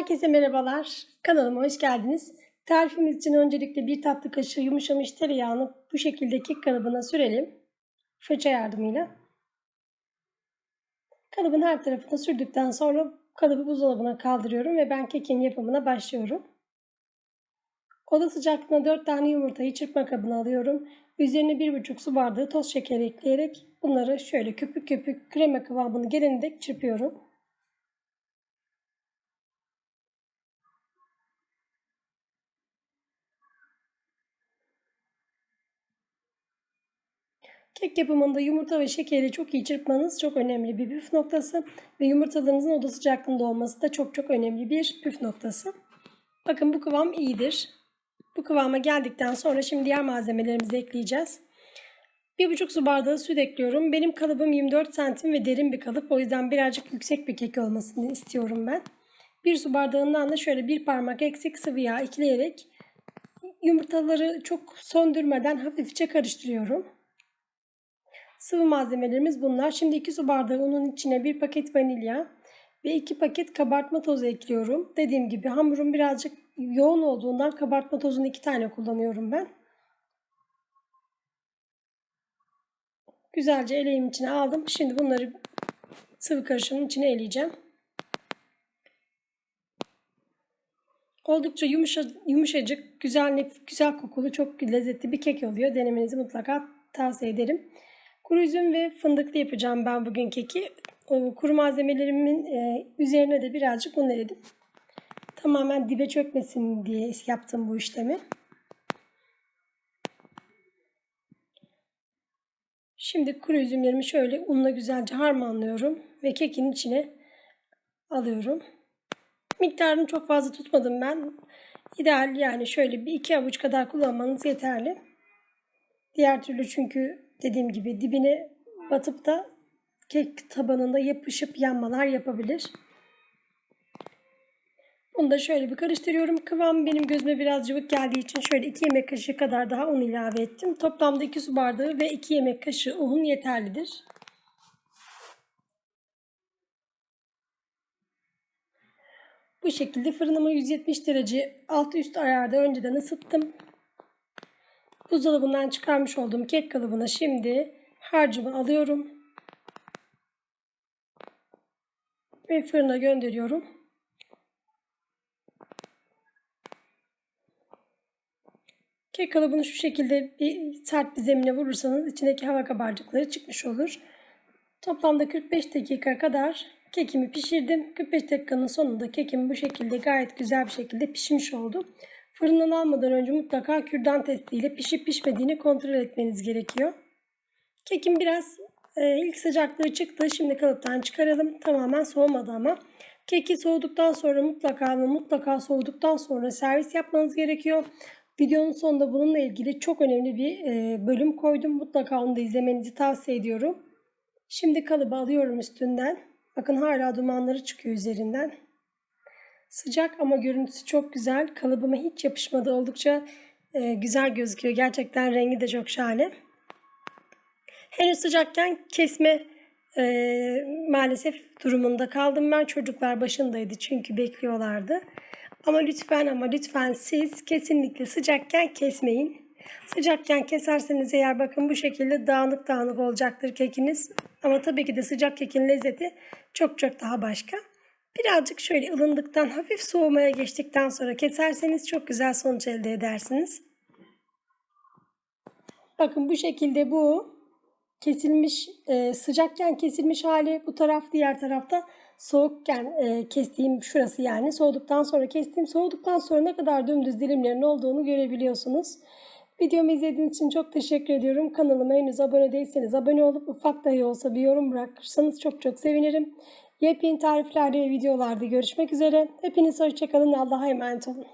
Herkese merhabalar. Kanalıma hoş geldiniz. Tarifimiz için öncelikle bir tatlı kaşığı yumuşamış tereyağını bu şekilde kek kalıbına sürelim. Fırça yardımıyla. Kalıbın her tarafına sürdükten sonra kalıbı buzdolabına kaldırıyorum ve ben kekin yapımına başlıyorum. Oda sıcaklığına 4 tane yumurtayı çırpma kabına alıyorum. Üzerine 1,5 su bardağı toz şeker ekleyerek bunları şöyle köpük köpük krema kıvamını gelene dek çırpıyorum. Kek yapımında yumurta ve şekeri çok iyi çırpmanız çok önemli bir püf noktası ve yumurtalarınızın oda sıcaklığında olması da çok çok önemli bir püf noktası. Bakın bu kıvam iyidir. Bu kıvama geldikten sonra şimdi diğer malzemelerimizi ekleyeceğiz. 1,5 su bardağı süt ekliyorum. Benim kalıbım 24 santim ve derin bir kalıp. O yüzden birazcık yüksek bir kek olmasını istiyorum ben. 1 su bardağından da şöyle bir parmak eksik sıvı yağ ekleyerek yumurtaları çok söndürmeden hafifçe karıştırıyorum. Sıvı malzemelerimiz bunlar. Şimdi 2 su bardağı unun içine 1 paket vanilya ve 2 paket kabartma tozu ekliyorum. Dediğim gibi hamurum birazcık yoğun olduğundan kabartma tozunu 2 tane kullanıyorum ben. Güzelce eleğim içine aldım. Şimdi bunları sıvı karışımın içine eleyeceğim. Oldukça yumuşa, yumuşacık, güzel, güzel kokulu, çok lezzetli bir kek oluyor. Denemenizi mutlaka tavsiye ederim. Kuru üzüm ve fındıklı yapacağım ben bugün keki. O kuru malzemelerimin e, üzerine de birazcık un eledim. Tamamen dibe çökmesin diye yaptım bu işlemi. Şimdi kuru üzümlerimi şöyle unla güzelce harmanlıyorum ve kekin içine alıyorum. Miktarını çok fazla tutmadım ben. İdeal yani şöyle bir iki avuç kadar kullanmanız yeterli. Diğer türlü çünkü dediğim gibi dibine batıp da kek tabanında yapışıp yanmalar yapabilir. Bunu da şöyle bir karıştırıyorum. Kıvam benim gözüme biraz cıvık geldiği için şöyle 2 yemek kaşığı kadar daha un ilave ettim. Toplamda 2 su bardağı ve 2 yemek kaşığı un yeterlidir. Bu şekilde fırınımı 170 derece altı üst ayarda önceden ısıttım. Buzdolabından çıkarmış olduğum kek kalıbına şimdi harcımı alıyorum. Ve fırına gönderiyorum. Kek kalıbını şu şekilde bir sert bir zemine vurursanız içindeki hava kabarcıkları çıkmış olur. Toplamda 45 dakika kadar kekimi pişirdim. 45 dakikanın sonunda kekim bu şekilde gayet güzel bir şekilde pişmiş oldu. Fırından almadan önce mutlaka kürdan testiyle pişip pişmediğini kontrol etmeniz gerekiyor. Kekim biraz e, ilk sıcaklığı çıktı. Şimdi kalıptan çıkaralım. Tamamen soğumadı ama. Keki soğuduktan sonra mutlaka ama mutlaka soğuduktan sonra servis yapmanız gerekiyor. Videonun sonunda bununla ilgili çok önemli bir e, bölüm koydum. Mutlaka onu da izlemenizi tavsiye ediyorum. Şimdi kalıbı alıyorum üstünden. Bakın hala dumanları çıkıyor üzerinden. Sıcak ama görüntüsü çok güzel. Kalıbıma hiç yapışmadı. Oldukça e, güzel gözüküyor. Gerçekten rengi de çok şahane. Henüz sıcakken kesme e, maalesef durumunda kaldım ben. Çocuklar başındaydı çünkü bekliyorlardı. Ama lütfen ama lütfen siz kesinlikle sıcakken kesmeyin. Sıcakken keserseniz eğer bakın bu şekilde dağınık dağınık olacaktır kekiniz. Ama tabii ki de sıcak kekin lezzeti çok çok daha başka. Birazcık şöyle ılındıktan hafif soğumaya geçtikten sonra keserseniz çok güzel sonuç elde edersiniz. Bakın bu şekilde bu kesilmiş e, sıcakken kesilmiş hali bu taraf diğer tarafta soğukken e, kestiğim şurası yani soğuduktan sonra kestiğim soğuduktan sonra ne kadar dümdüz dilimlerin olduğunu görebiliyorsunuz. Videomu izlediğiniz için çok teşekkür ediyorum. Kanalıma henüz abone değilseniz abone olup ufak dahi olsa bir yorum bırakırsanız çok çok sevinirim. Yepyeni tariflerde ve videolarda görüşmek üzere. Hepiniz hoşçakalın. Allah'a emanet olun.